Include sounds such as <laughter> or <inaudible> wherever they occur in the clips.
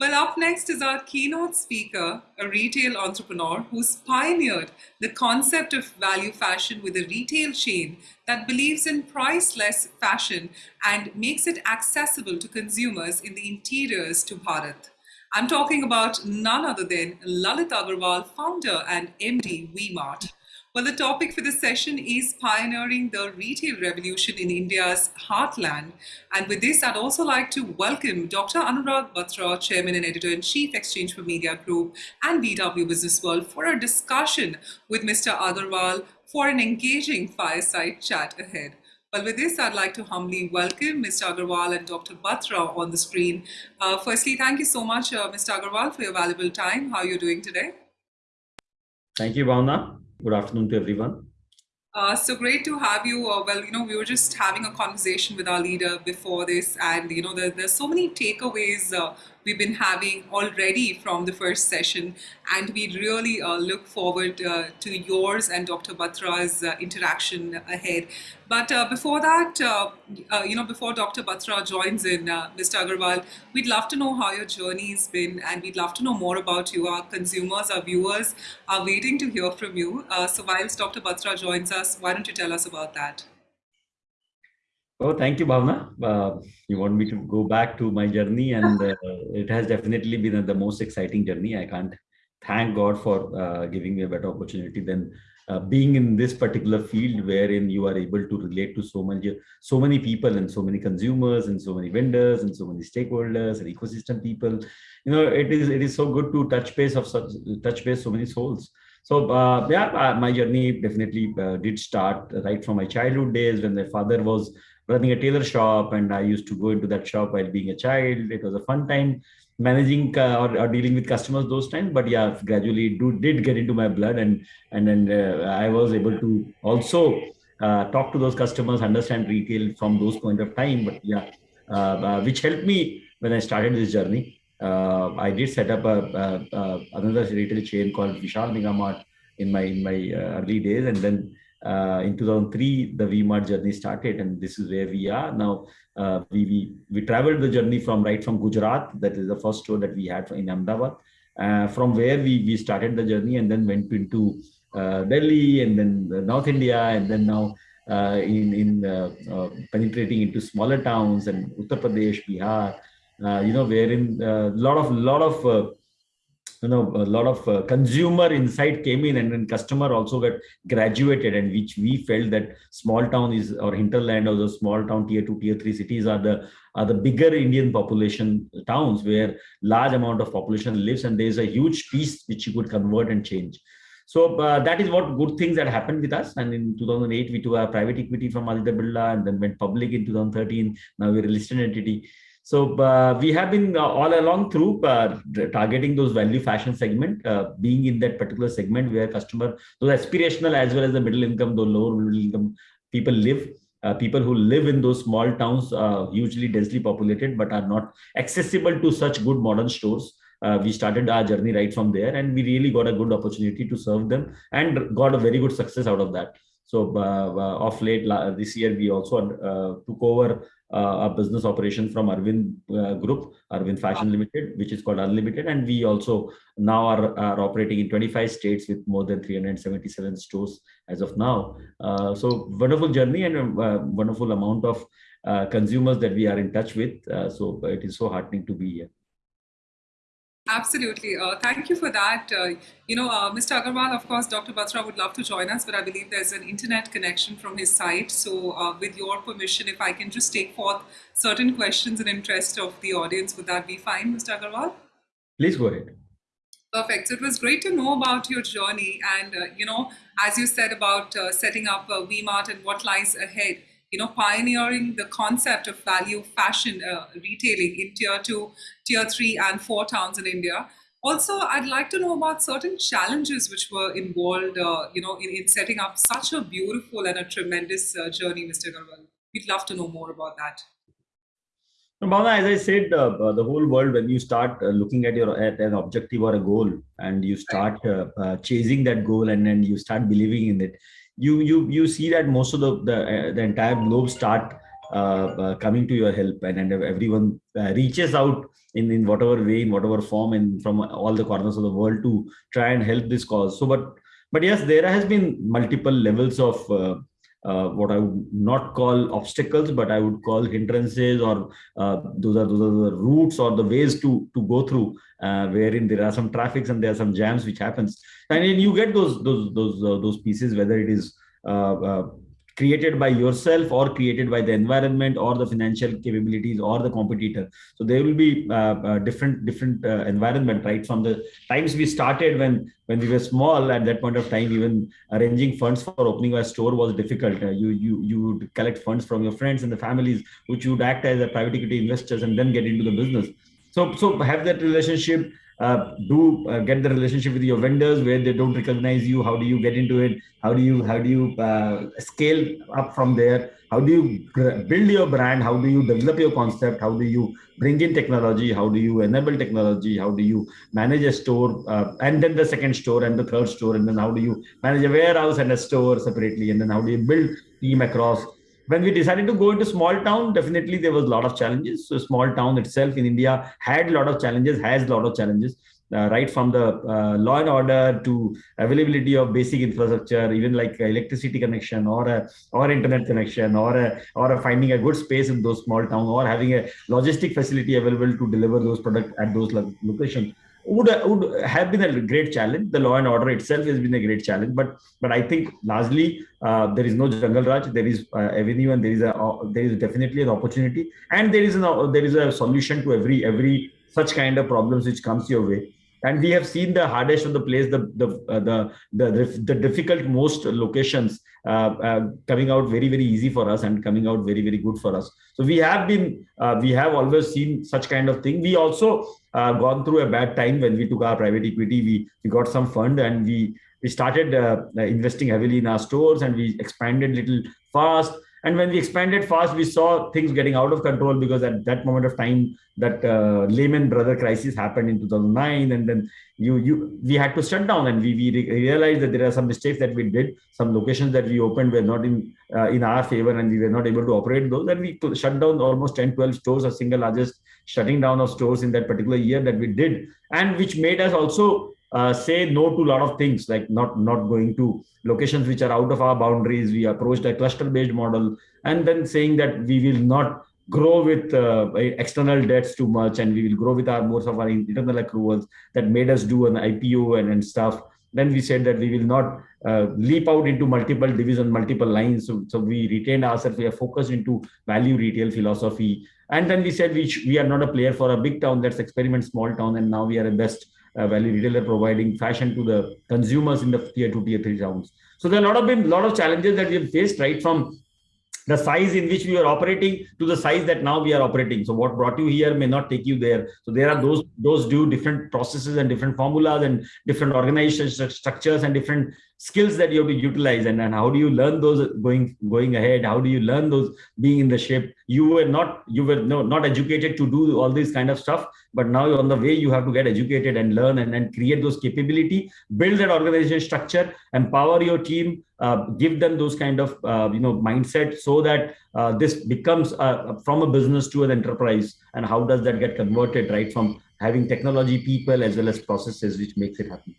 Well, up next is our keynote speaker, a retail entrepreneur who's pioneered the concept of value fashion with a retail chain that believes in priceless fashion and makes it accessible to consumers in the interiors to Bharat. I'm talking about none other than Lalit Agarwal, founder and MD VMart. Well, the topic for this session is pioneering the retail revolution in India's heartland. And with this, I'd also like to welcome Dr. Anurag Batra, Chairman and Editor-in-Chief, Exchange for Media Group and BW Business World for a discussion with Mr. Agarwal for an engaging fireside chat ahead. Well, with this, I'd like to humbly welcome Mr. Agarwal and Dr. Batra on the screen. Uh, firstly, thank you so much, uh, Mr. Agarwal, for your valuable time. How are you doing today? Thank you, Bhavna. Good afternoon to everyone. Uh, so great to have you. Uh, well, you know, we were just having a conversation with our leader before this, and you know, there, there's so many takeaways uh, we've been having already from the first session. And we really uh, look forward uh, to yours and Dr. Batra's uh, interaction ahead. But uh, before that, uh, uh, you know, before Dr. Batra joins in, Mr. Agarwal, we'd love to know how your journey's been and we'd love to know more about you. Our consumers, our viewers are waiting to hear from you. so whilst Dr. Batra joins us, why don't you tell us about that? Oh, thank you, Bhavna. Uh, you want me to go back to my journey, and uh, it has definitely been the most exciting journey. I can't thank God for uh, giving me a better opportunity than uh, being in this particular field, wherein you are able to relate to so many, so many people, and so many consumers, and so many vendors, and so many stakeholders, and ecosystem people. You know, it is it is so good to touch base of such touch base so many souls. So uh, yeah, uh, my journey definitely did start right from my childhood days when my father was running a tailor shop and I used to go into that shop while being a child. It was a fun time managing uh, or, or, dealing with customers those times. But yeah, gradually do, did get into my blood and and then uh, I was able to also uh, talk to those customers, understand retail from those point of time. But yeah, uh, uh, which helped me when I started this journey. Uh, I did set up a, a, a, another retail chain called Vishal Mega Mart in my in my early days, and then uh, in 2003 the vmart journey started. And this is where we are now. Uh, we, we we traveled the journey from right from gujarat. That is the first store that we had in ahmedabad. Uh, from where we we started the journey and then went into uh, delhi and then north india and then now uh, in in uh, penetrating into smaller towns and uttar pradesh bihar you know wherein a lot of lot of you know a lot of uh, consumer insight came in and then customer also got graduated and which we felt that small town is or hinterland or the small town tier 2 tier 3 cities are the are the bigger indian population towns where large amount of population lives and there's a huge piece which you could convert and change so uh, that is what good things that happened with us. And in 2008, we took a private equity from Aditya Birla and then went public in 2013. Now we're a listed entity. So uh, we have been uh, all along through uh, targeting those value fashion segment, uh, being in that particular segment where customer, those aspirational as well as the middle income, the lower middle income people live. Uh, people who live in those small towns, uh, hugely densely populated, but are not accessible to such good modern stores. we started our journey right from there, and we really got a good opportunity to serve them, and got a very good success out of that. So uh, uh off late this year, we also uh, took over uh, a business operation from Arvind uh, Group, Arvind Fashion Limited, which is called Unlimited. And we also now are, are operating in 25 states with more than 377 stores as of now. Uh, so wonderful journey and a wonderful amount of consumers that we are in touch with. so it is so heartening to be here. Absolutely. Uh, thank you for that. Uh, you know, uh, Mr. Agarwal, of course, Dr. Batra would love to join us, but I believe there's an internet connection from his side. So uh, with your permission, if I can just take forth certain questions in interest of the audience, would that be fine, Mr. Agarwal? Please go ahead. Perfect. So it was great to know about your journey and, uh, you know, as you said about uh, setting up uh, VMart and what lies ahead you know, pioneering the concept of value fashion uh, retailing in tier two, tier three, and four towns in India. Also, I'd like to know about certain challenges which were involved, uh, you know, in, in, setting up such a beautiful and a tremendous uh, journey, Mr. Garwal. We'd love to know more about that. Bhavna, as I said, uh, the whole world, when you start uh, looking at your at an objective or a goal, and you start uh, uh, chasing that goal, and then you start believing in it, you you you see that most of the the, uh, the entire globe start uh, coming to your help and, and everyone reaches out in, in whatever way, in whatever form, and from all the corners of the world to try and help this cause. So, but but yes, there has been multiple levels of uh, uh, what I would not call obstacles, but I would call hindrances, or uh, those are those are the routes or the ways to to go through, uh, wherein there are some traffics and there are some jams which happens, and you get those those those uh, those pieces, whether it is uh, created by yourself or created by the environment or the financial capabilities or the competitor. So there will be uh, uh, different different uh, environment right? From the times we started when when we were small at that point of time even arranging funds for opening a store was difficult. Uh, you you you would collect funds from your friends and the families which you would act as a private equity investors and then get into the business. So so have that relationship uh, do uh, get the relationship with your vendors where they don't recognize you. How do you get into it? How do you how do you uh, scale up from there? How do you build your brand? How do you develop your concept? How do you bring in technology? How do you enable technology? How do you manage a store uh, and then the second store and the third store and then how do you manage a warehouse and a store separately? And then how do you build team across when we decided to go into small town, definitely there was a lot of challenges. So small town itself in India had a lot of challenges, has a lot of challenges. Uh, right from the uh, law and order to availability of basic infrastructure, even like electricity connection or a or internet connection or a, or a finding a good space in those small town or having a logistic facility available to deliver those products at those locations would would have been a great challenge. The law and order itself has been a great challenge, but but I think largely uh, there is no jungle raj. There is uh, avenue, and there is a uh, there is definitely an opportunity, and there is an uh, there is a solution to every every such kind of problems which comes your way. And we have seen the hardest of the place, the the uh, the, the the difficult most locations uh, coming out very very easy for us and coming out very very good for us. So we have been we have always seen such kind of thing. We also uh, gone through a bad time when we took our private equity. We we got some fund and we we started uh, investing heavily in our stores and we expanded little fast. And when we expanded fast, we saw things getting out of control because at that moment of time, that uh, Lehman Brother crisis happened in 2009, and then you you we had to shut down, and we we realized that there are some mistakes that we did. Some locations that we opened were not in uh, in our favor, and we were not able to operate those. And we shut down almost 10, 12 stores, a single largest shutting down of stores in that particular year that we did, and which made us also uh, say no to a lot of things like not not going to locations which are out of our boundaries. We approached a cluster based model and then saying that we will not grow with uh, external debts too much and we will grow with our most of our internal accruals that made us do an ipo and, and stuff. Then we said that we will not uh, leap out into multiple divisions multiple lines. So, so we retained ourselves. We are focused into value retail philosophy. And then we said we, we are not a player for a big town. Let's experiment small town. And now we are a best uh, value retailer providing fashion to the consumers in the tier two, tier three towns. So there are a lot of been lot of challenges that we have faced right from the size in which we are operating to the size that now we are operating. So what brought you here may not take you there. So there are those those do different processes and different formulas and different organization structures and different skills that you have to utilize and, and how do you learn those going going ahead? How do you learn those being in the ship you were not you were no, not educated to do all this kind of stuff but now on the way you have to get educated and learn and then create those capability build that organization structure empower your team uh, give them those kind of uh, you know mindset so that uh, this becomes from a business to an enterprise. And how does that get converted right from having technology people as well as processes which makes it happen?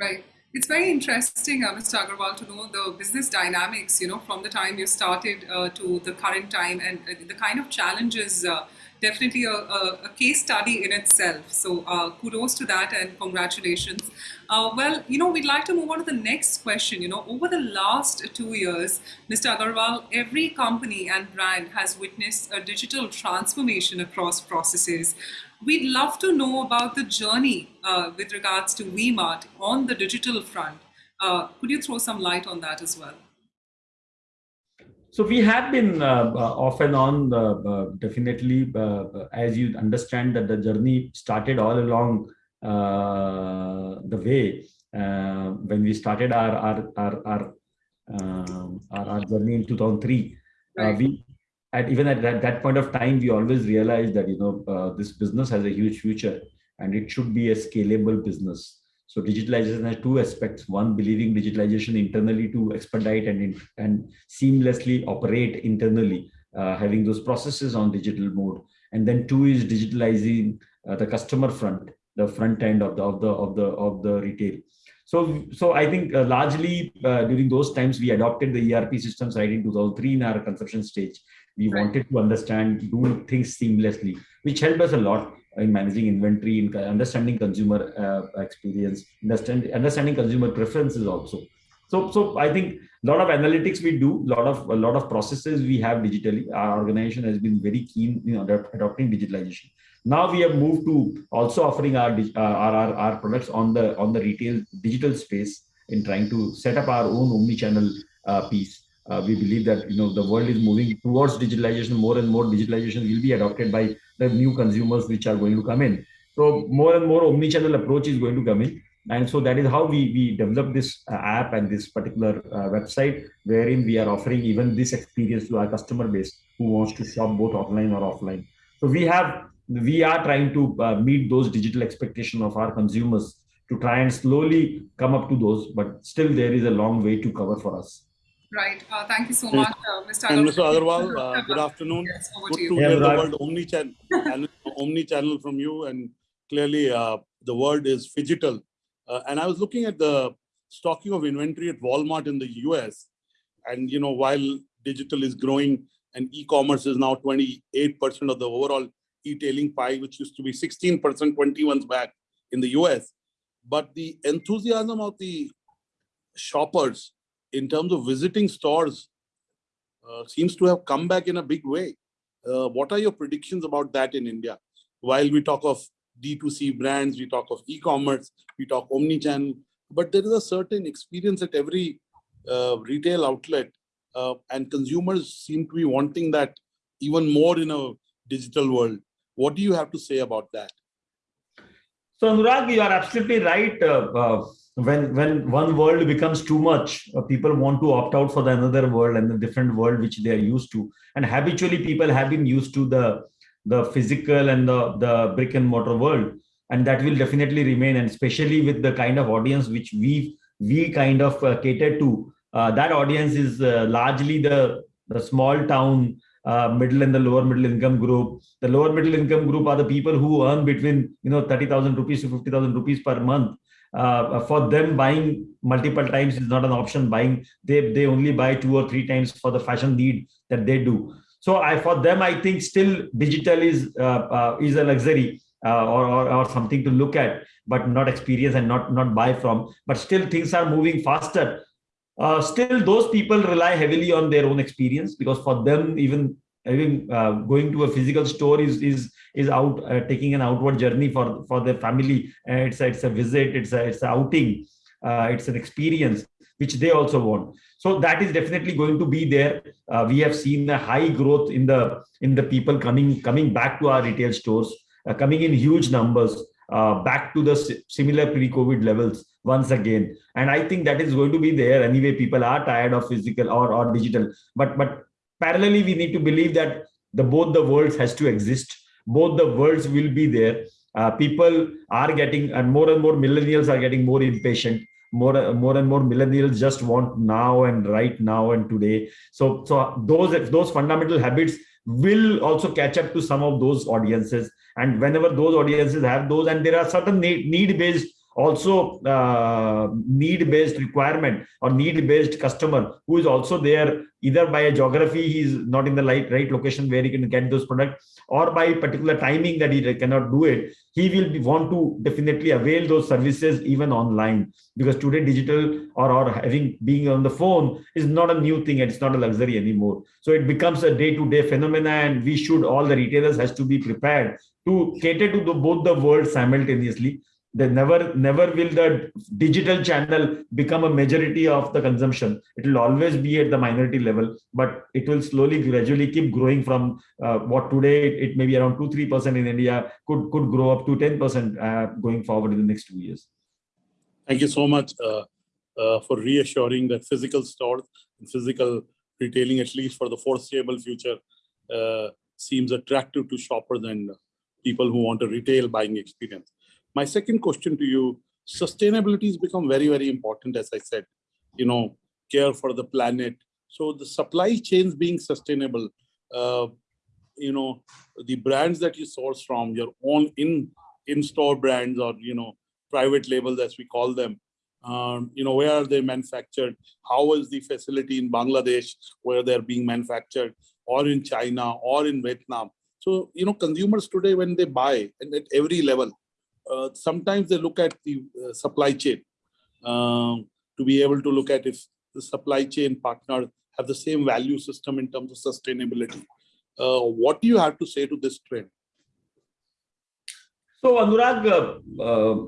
Right it's very interesting, uh, Mr. Agarwal, to know the business dynamics, you know, from the time you started uh, to the current time and uh, the kind of challenges, uh, definitely a, a, a, case study in itself. So uh, kudos to that and congratulations. Uh, well, you know, we'd like to move on to the next question. You know, over the last two years, Mr. Agarwal, every company and brand has witnessed a digital transformation across processes. We'd love to know about the journey uh, with regards to VMart on the digital front. Uh, could you throw some light on that as well? So we have been uh, uh off and on, uh, uh, definitely, as you understand that the journey started all along the way when we started our our our our, um, our, our, journey in 2003. Right. we at even at that, that point of time, we always realized that you know uh, this business has a huge future and it should be a scalable business. So digitalization has two aspects. One, believing digitalization internally to expedite and and seamlessly operate internally. uh, having those processes on digital mode. And then two is digitalizing uh, the customer front, the front end of the of the of the of the retail. So, so I think uh, largely uh, during those times we adopted the ERP systems right in 2003 in our conception stage. We Right. wanted to understand, do things seamlessly, which helped us a lot in managing inventory, in understanding consumer uh, experience, understand, understanding consumer preferences also. So, so I think a lot of analytics we do, lot of a lot of processes we have digitally. Our organization has been very keen in adopt- adopting digitalization. Now we have moved to also offering our, uh, our, our, our products on the on the retail digital space in trying to set up our own omni-channel uh, piece. Uh, we believe that you know the world is moving towards digitalization. More and more digitalization will be adopted by the new consumers which are going to come in. So more and more omni-channel approach is going to come in. And so that is how we, we developed this uh, app and this particular uh, website, wherein we are offering even this experience to our customer base who wants to shop both online or offline. So we have we are trying to uh, meet those digital expectation of our consumers to try and slowly come up to those, but still there is a long way to cover for us. Right. Uh, thank you so much, uh, Mr. And Mr. Agarwal. Agarwal, uh, good afternoon. Yes, over Good to to you. Yeah, hear the Anurag. word omni-channel, <laughs> omni-channel from you. And clearly, uh, the word is digital. Uh, and I was looking at the stocking of inventory at Walmart in the US. And, you know, while digital is growing and e-commerce is now 28% of the overall e-tailing pie, which used to be 16% 20 months back in the US. But the enthusiasm of the shoppers in terms of visiting stores uh, seems to have come back in a big way. Uh, what are your predictions about that in India? While we talk of D2C brands, we talk of e-commerce, we talk omni-channel, but there is a certain experience at every uh, retail outlet, uh, and consumers seem to be wanting that even more in a digital world. What do you have to say about that? So Anurag, you are absolutely right. Uh, uh, when when one world becomes too much, uh, people want to opt out for the another world and the different world which they are used to. And habitually, people have been used to the the physical and the the brick and mortar world, and that will definitely remain. And especially with the kind of audience which we we kind of uh, cater to, uh, that audience is uh, largely the the small town uh, middle and the lower middle income group. The lower middle income group are the people who earn between you know 30,000 rupees to 50,000 rupees per month. Uh, for them, buying multiple times is not an option. Buying they they only buy two or three times for the fashion need that they do. So I for them I think still digital is uh, uh, is a luxury uh, or, or or something to look at, but not experience and not not buy from. But still things are moving faster uh, still those people rely heavily on their own experience because for them even even uh, going to a physical store is is is out uh, taking an outward journey for for their family. Uh, it's a, it's a visit it's a it's a outing. Uh, it's an experience which they also want. So that is definitely going to be there. Uh, we have seen a high growth in the in the people coming coming back to our retail stores coming in huge numbers back to the similar pre-covid levels once again. And i think that is going to be there anyway. People are tired of physical or, or digital. But but parallelly we need to believe that the both the worlds has to exist. Both the worlds will be there. Uh, people are getting and more and more millennials are getting more impatient. More more and more millennials just want now and right now and today. So so those those fundamental habits will also catch up to some of those audiences. And whenever those audiences have those and there are certain need, need based also uh, need based requirement or need based customer who is also there either by a geography he's not in the right, right location where he can get those products or by particular timing that he cannot do it he will be, want to definitely avail those services even online. Because today digital or, or having being on the phone is not a new thing and it's not a luxury anymore. So it becomes a day-to-day phenomena and we should all the retailers has to be prepared to cater to the, both the worlds simultaneously the never never will the digital channel become a majority of the consumption it will always be at the minority level but it will slowly gradually keep growing from uh, what today it, it may be around 2 3% in india could could grow up to 10% uh, going forward in the next 2 years Thank you so much uh, uh, for reassuring that physical stores and physical retailing, at least for the foreseeable future, uh, seems attractive to shoppers and people who want a retail buying experience. My second question to you, sustainability has become very, very important, as I said, you know, care for the planet. So the supply chains being sustainable, uh, you know, the brands that you source from, your own in in-store brands or you know, private labels as we call them. Um, you know, where are they manufactured? How is the facility in Bangladesh where they're being manufactured, or in China, or in Vietnam? So you know, consumers today when they buy and at every level, sometimes they look at the uh, supply chain um, to be able to look at if the supply chain partner have the same value system in terms of sustainability. Uh, what do you have to say to this trend? So Anurag, uh, uh,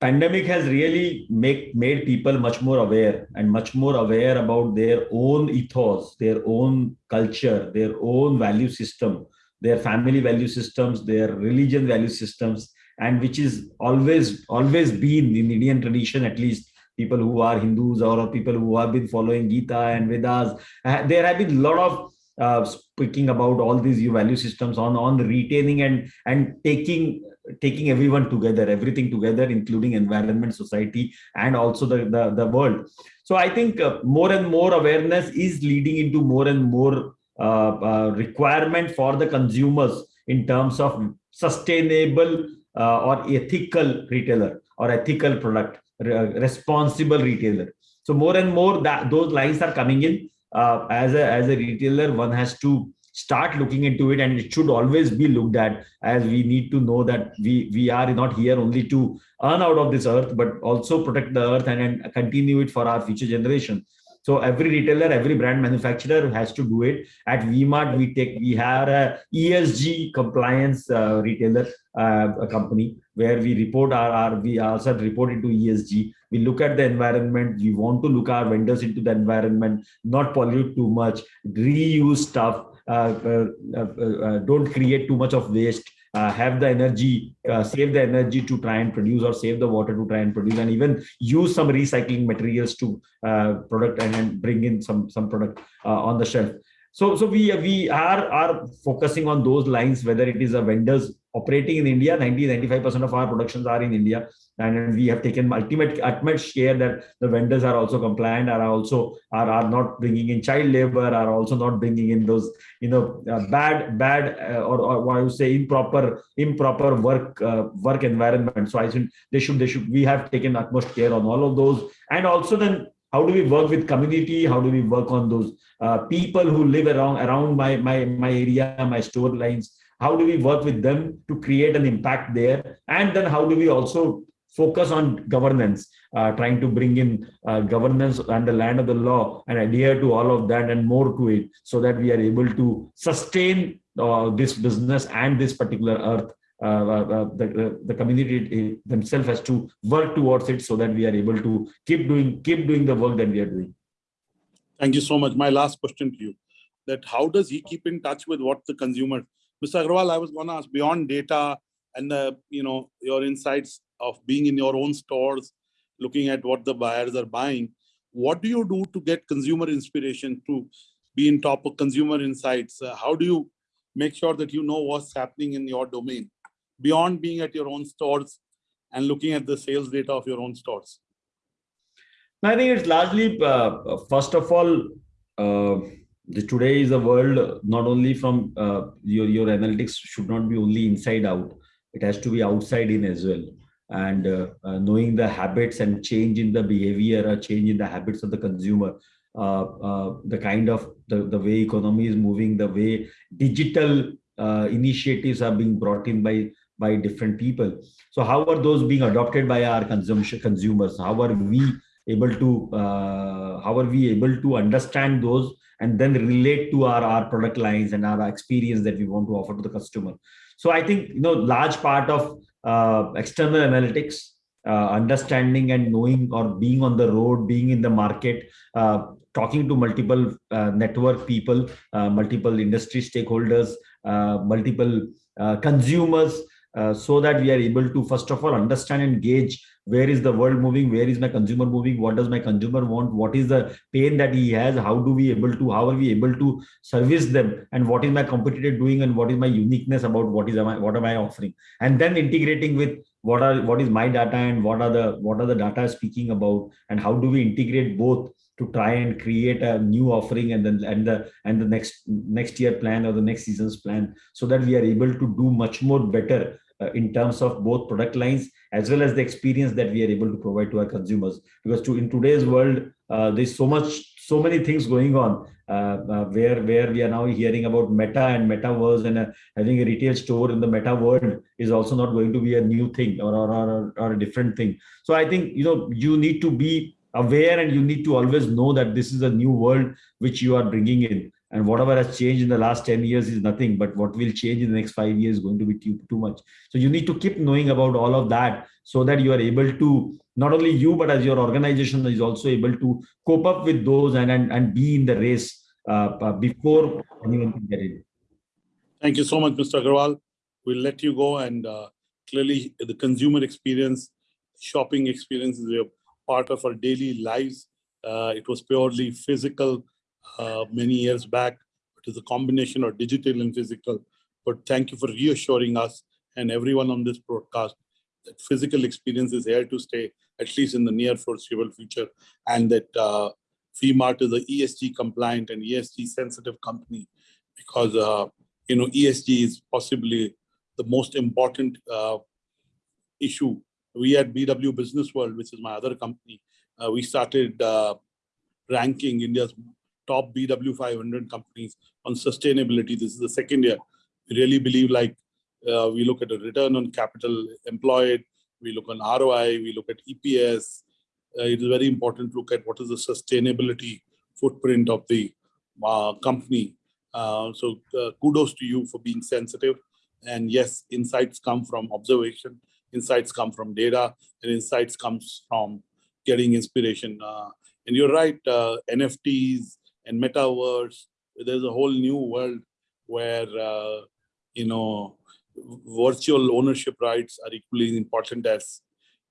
pandemic has really make made people much more aware and much more aware about their own ethos, their own culture, their own value system, their family value systems, their religion value systems, and which is always always been in Indian tradition at least people who are Hindus or people who have been following Gita and Vedas. Uh, there have been a lot of uh, speaking about all these value systems on on retaining and and taking taking everyone together everything together including environment society and also the the, the world so i think uh, more and more awareness is leading into more and more uh, uh requirement for the consumers in terms of sustainable uh, or ethical retailer or ethical product responsible retailer. So more and more that those lines are coming in. Uh, as a as a retailer one has to start looking into it and it should always be looked at as we need to know that we we are not here only to earn out of this earth but also protect the earth and, and continue it for our future generation so every retailer every brand manufacturer has to do it. At vmart we take we have a esg compliance uh, retailer uh, company where we report our, our we also report into esg we look at the environment. We want to look our vendors into the environment not pollute too much reuse stuff uh, uh, uh, don't create too much of waste uh, have the energy, uh, save the energy to try and produce or save the water to try and produce and even use some recycling materials to uh, product and, bring in some, some product on the shelf. So, so we, we are, are focusing on those lines, whether it is a vendors operating in India, 90, 95% of our productions are in India. And we have taken ultimate utmost care that the vendors are also compliant, are also are, are not bringing in child labor, are also not bringing in those, you know, uh, bad, bad, uh, or, or what I would say improper, improper work, uh, work environment. So I think they should, they should, we have taken utmost care on all of those. And also then how do we work with community? How do we work on those uh, people who live around, around my, my, my area, my store lines? How do we work with them to create an impact there? And then how do we also focus on governance uh, trying to bring in uh, governance and the land of the law and adhere to all of that and more to it so that we are able to sustain uh, this business and this particular earth uh, uh, uh, the, the community themselves has to work towards it so that we are able to keep doing keep doing the work that we are doing. Thank you so much. My last question to you that how does he keep in touch with what the consumer Mr. Agarwal, I was going to ask beyond data and the, you know, your insights of being in your own stores, looking at what the buyers are buying. What do you do to get consumer inspiration to be in top of consumer insights? Uh, how do you make sure that you know what's happening in your domain beyond being at your own stores and looking at the sales data of your own stores? I think it's largely, uh, first of all, uh, the, today is a world not only from uh, your your analytics should not be only inside out. It has to be outside in as well. And uh, uh, knowing the habits and change in the behavior or change in the habits of the consumer uh, uh, the kind of the, the way economy is moving the way digital uh, initiatives are being brought in by by different people. So how are those being adopted by our consumption consumers? How are we able to how are we able to understand those and then relate to our, our product lines and our experience that we want to offer to the customer. So I think, you know, large part of uh, external analytics, uh, understanding and knowing or being on the road, being in the market, uh, talking to multiple uh, network people, uh, multiple industry stakeholders, uh, multiple consumers, Uh, so that we are able to, first of all, understand and gauge where is the world moving where is my consumer moving what does my consumer want what is the pain that he has how do we able to how are we able to service them and what is my competitor doing and what is my uniqueness about what is I, what am i offering? And then integrating with what are what is my data and what are the what are the data speaking about and how do we integrate both to try and create a new offering and then and the and the next next year plan or the next season's plan so that we are able to do much more better uh, in terms of both product lines as well as the experience that we are able to provide to our consumers. Because to in today's world uh, there's so much so many things going on uh, uh, where where we are now hearing about meta and metaverse and uh, having a retail store in the meta world is also not going to be a new thing or, or, or, or a different thing. So i think you know you need to be aware and you need to always know that this is a new world which you are bringing in and whatever has changed in the last 10 years is nothing but what will change in the next five years is going to be too, too much so you need to keep knowing about all of that so that you are able to not only you but as your organization is also able to cope up with those and and, and be in the race uh, uh, before anyone can get in Thank you so much, Mr. Agarwal. We'll let you go and uh, clearly the consumer experience, shopping experience is a part of our daily lives. Uh, it was purely physical uh, many years back. It is a combination of digital and physical. But thank you for reassuring us and everyone on this broadcast that physical experience is here to stay, at least in the near foreseeable future, and that uh, VMart is a ESG compliant and ESG sensitive company because uh, you know ESG is possibly the most important uh, issue. We at BW Business World, which is my other company, uh, we started uh, ranking India's top BW 500 companies on sustainability. This is the second year. We really believe like uh, we look at a return on capital employed, we look on ROI, we look at EPS. Uh, it is very important to look at what is the sustainability footprint of the uh, company. Uh, so kudos to you for being sensitive. And yes, insights come from observation, insights come from data, and insights comes from getting inspiration. Uh, and you're right, uh, NFTs and metaverse, there's a whole new world where, uh, you know, virtual ownership rights are equally important as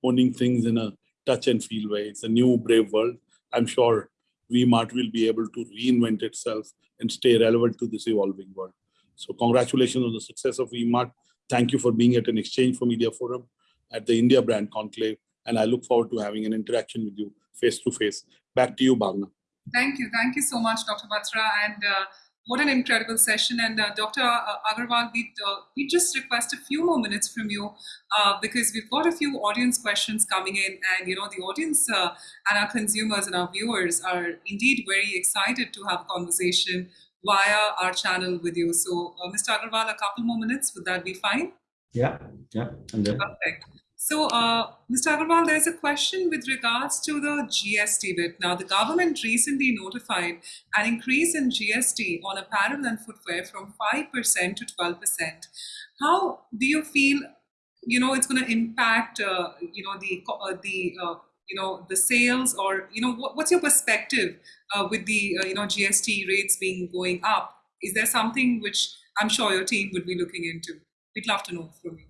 owning things in a touch and feel way. It's a new brave world. I'm sure VMart will be able to reinvent itself and stay relevant to this evolving world. So congratulations on the success of VMart. Thank you for being at an Exchange for Media Forum at the India Brand Conclave. And I look forward to having an interaction with you face to face. Back to you, Bhavna. Thank you. Thank you so much, Dr. Batra. And uh, what an incredible session. And uh, Dr. Agarwal, we uh, we just request a few more minutes from you uh, because we've got a few audience questions coming in. And, you know, the audience uh, and our consumers and our viewers are indeed very excited to have a conversation via our channel with you. So, uh, Mr. Agarwal, a couple more minutes, would that be fine? yeah yeah and then, Perfect. So, uh, Mr. Agarwal, there's a question with regards to the GST bit. Now, the government recently notified an increase in GST on apparel and footwear from 5% to 12%. How do you feel, you know, it's going to impact, uh, you know, the, uh, the uh, you know, the sales or, you know, what, what's your perspective uh, with the, uh, you know, GST rates being going up? Is there something which I'm sure your team would be looking into? We'd love to know from you.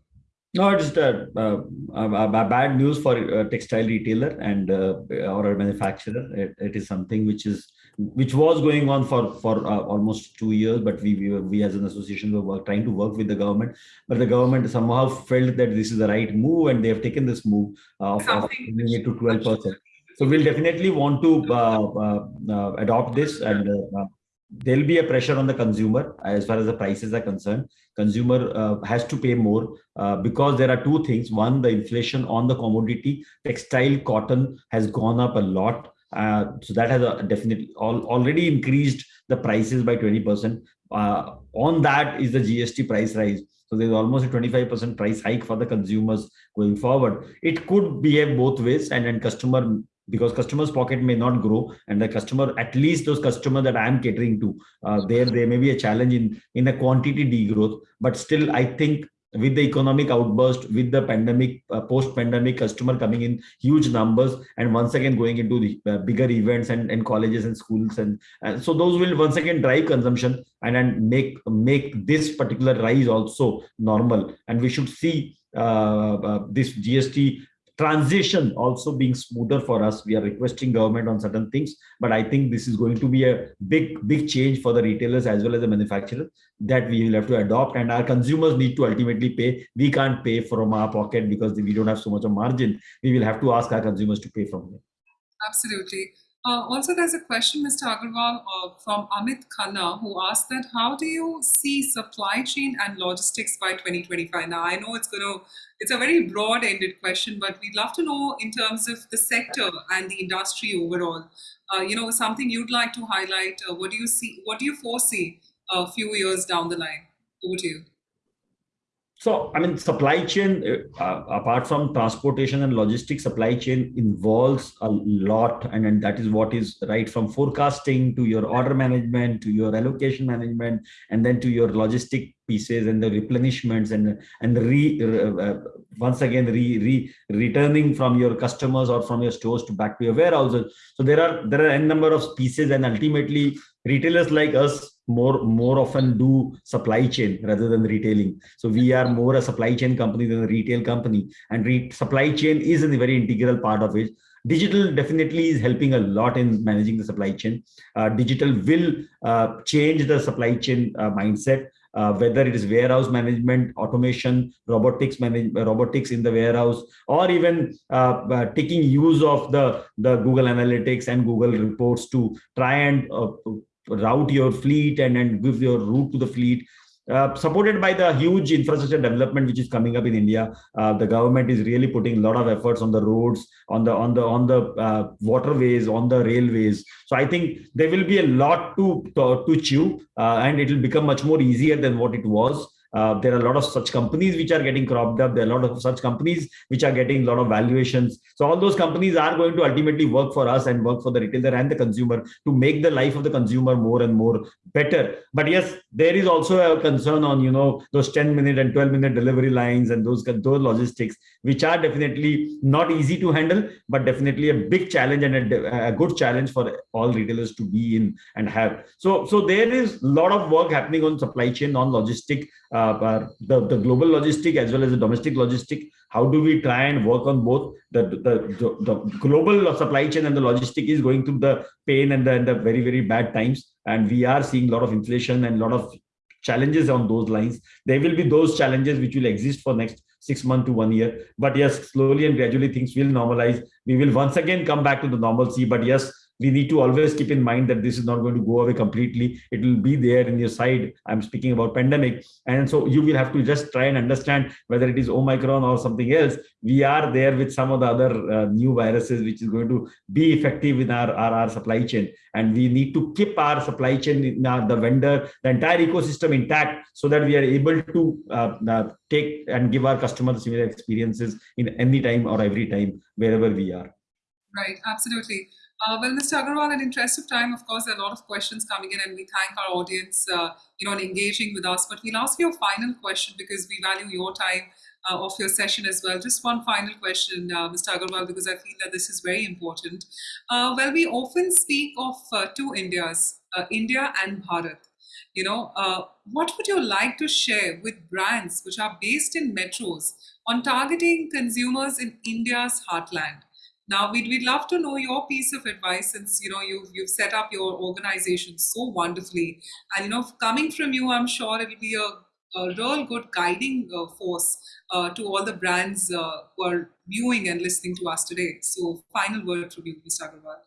No, it's uh, uh, uh, bad news for a textile retailer and uh, or a manufacturer. It, it is something which is which was going on for for uh, almost two years, but we we, were, we as an association were work, trying to work with the government, but the government somehow felt that this is the right move, and they have taken this move of, of bringing it to twelve percent. So we'll definitely want to uh, adopt this and there'll be a pressure on the consumer as far as the prices are concerned. Consumer uh, has to pay more uh, because there are two things. One the inflation on the commodity. Textile cotton has gone up a lot uh, so that has a definitely already increased the prices by 20 percent. Uh, on that is the gst price rise. So there's almost a 25% price hike for the consumers going forward. It could behave both ways and then customer because customers pocket may not grow and the customer at least those customers that i am catering to uh, there there may be a challenge in in a quantity degrowth. But still i think with the economic outburst with the pandemic uh, post pandemic customer coming in huge numbers and once again going into the uh, bigger events and, and colleges and schools and, and so those will once again drive consumption and and make make this particular rise also normal. And we should see uh, uh, this gst transition also being smoother for us. We are requesting government on certain things but i think this is going to be a big big change for the retailers as well as the manufacturers that we will have to adopt and our consumers need to ultimately pay. We can't pay from our pocket because we don't have so much of margin. We will have to ask our consumers to pay from them absolutely Uh, also, there's a question, Mr. Agarwal, uh, from Amit Khanna, who asked that how do you see supply chain and logistics by 2025? Now, I know it's going to, it's a very broad-ended question, but we'd love to know in terms of the sector and the industry overall. Uh, you know, something you'd like to highlight. Uh, what do you see? What do you foresee a few years down the line? Over to you. So, I mean, supply chain, uh, uh, apart from transportation and logistics, supply chain involves a lot. And, and that is what is right from forecasting to your order management, to your allocation management, and then to your logistic pieces and the replenishments and, and re, uh, uh, once again, re, re, returning from your customers or from your stores to back to your warehouses. So there are, there are n number of pieces and ultimately retailers like us more more often do supply chain rather than retailing. So we are more a supply chain company than a retail company and re supply chain is a very integral part of it. Digital definitely is helping a lot in managing the supply chain. Uh, digital will uh, change the supply chain uh, mindset uh, whether it is warehouse management, automation, robotics manage, robotics in the warehouse, or even uh, uh, taking use of the, the Google Analytics and Google reports to try and uh, route your fleet and, and give your route to the fleet. Uh, supported by the huge infrastructure development which is coming up in India, uh, the government is really putting a lot of efforts on the roads, on the on the on the uh, waterways, on the railways. So I think there will be a lot to to, to chew, uh, and it will become much more easier than what it was. Uh, there are a lot of such companies which are getting cropped up. There are a lot of such companies which are getting a lot of valuations. So all those companies are going to ultimately work for us and work for the retailer and the consumer to make the life of the consumer more and more better. But yes, there is also a concern on you know those 10 minute and 12 minute delivery lines and those those logistics, which are definitely not easy to handle, but definitely a big challenge and a, a good challenge for all retailers to be in and have. So so there is a lot of work happening on supply chain, on logistic uh, Uh, uh, the, the global logistic as well as the domestic logistic how do we try and work on both? The, the, the, global supply chain and the logistic is going through the pain and the, and the very very bad times. And we are seeing a lot of inflation and a lot of challenges on those lines. There will be those challenges which will exist for next six months to one year. But yes slowly and gradually things will normalize. We will once again come back to the normalcy. But yes we need to always keep in mind that this is not going to go away completely. It will be there in your side. I'm speaking about pandemic. And so you will have to just try and understand whether it is Omicron or something else. We are there with some of the other uh, new viruses, which is going to be effective in our, our, our supply chain. And we need to keep our supply chain, in our, the vendor, the entire ecosystem intact so that we are able to uh, uh, take and give our customers similar experiences in any time or every time, wherever we are. Right, absolutely. Uh, well, Mr. Agarwal, in interest of time, of course, there are a lot of questions coming in, and we thank our audience, uh, you know, in engaging with us. But we'll ask you a final question because we value your time uh, of your session as well. Just one final question, uh, Mr. Agarwal, because I feel that this is very important. Uh, well, we often speak of uh, two Indias, India and Bharat. You know, what would you like to share with brands which are based in metros on targeting consumers in India's heartland? Now, we'd, we'd love to know your piece of advice since, you know, you've, you've set up your organization so wonderfully. And, you know, coming from you, I'm sure it'll be a, a real good guiding uh, force uh, to all the brands uh, who are viewing and listening to us today. So final word from you, Mr. Agarwal.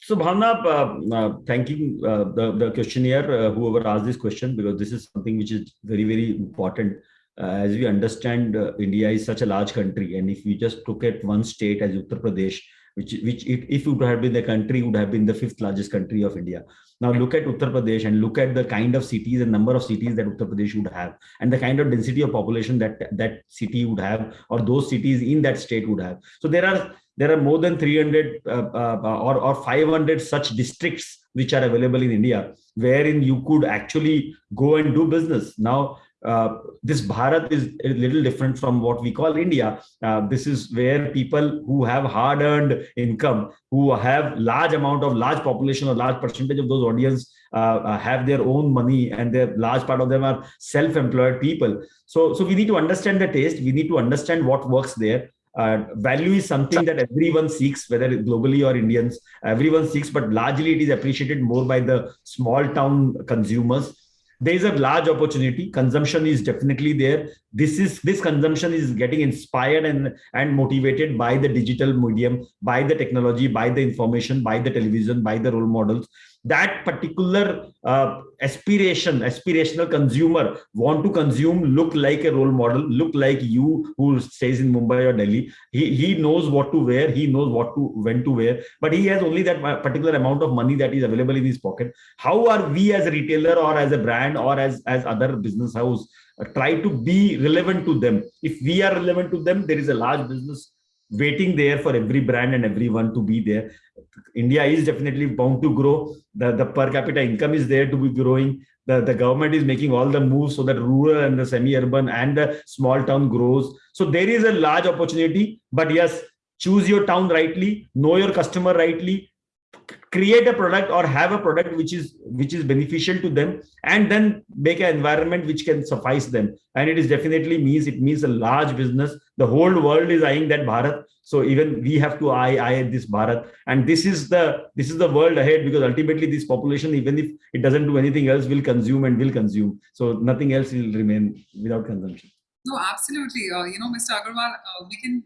So Bhavna, uh, uh, thanking uh, the, the questionnaire, uh, whoever asked this question, because this is something which is very, very important as we understand, uh, India is such a large country, and if we just look at one state as Uttar Pradesh, which which if, if it would have been the country, would have been the fifth largest country of India. Now look at Uttar Pradesh and look at the kind of cities and number of cities that Uttar Pradesh would have, and the kind of density of population that that city would have, or those cities in that state would have. So there are there are more than 300 uh, uh, or, or 500 such districts which are available in India, wherein you could actually go and do business. Now, uh, this Bharat is a little different from what we call India. Uh, this is where people who have hard-earned income, who have large amount of large population or large percentage of those audience uh, uh, have their own money and their large part of them are self-employed people. So, so we need to understand the taste. We need to understand what works there. Uh, value is something that everyone seeks, whether globally or Indians, everyone seeks, but largely it is appreciated more by the small town consumers there is a large opportunity. Consumption is definitely there. This is this consumption is getting inspired and and motivated by the digital medium by the technology by the information by the television by the role models that particular uh, aspiration aspirational consumer want to consume look like a role model look like you who stays in mumbai or delhi. He he knows what to wear he knows what to when to wear but he has only that particular amount of money that is available in his pocket. How are we as a retailer or as a brand or as as other business house uh, try to be relevant to them? If we are relevant to them there is a large business waiting there for every brand and everyone to be there. India is definitely bound to grow. The, the per capita income is there to be growing. The, the government is making all the moves so that rural and the semi-urban and the small town grows. So there is a large opportunity, but yes, choose your town rightly, know your customer rightly, create a product or have a product which is which is beneficial to them and then make an environment which can suffice them. And it is definitely means it means a large business. The whole world is eyeing that bharat. So even we have to eye eye this bharat. And this is the this is the world ahead because ultimately this population even if it doesn't do anything else will consume and will consume. So nothing else will remain without consumption no, absolutely. Uh, you know, Mr. Agarwal, uh, we can,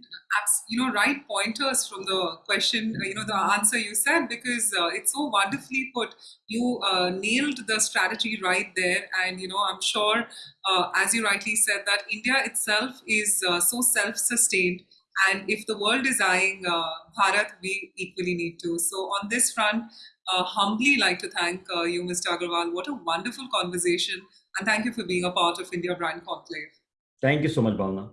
you know, write pointers from the question, uh, you know, the answer you said, because uh, it's so wonderfully put. You uh, nailed the strategy right there. And, you know, I'm sure, uh, as you rightly said, that India itself is so self-sustained. And if the world is eyeing Bharat, we equally need to. So on this front, humbly like to thank you, Mr. Agarwal. What a wonderful conversation. And thank you for being a part of India Brand Conclave. Thank you so much, Bhavna.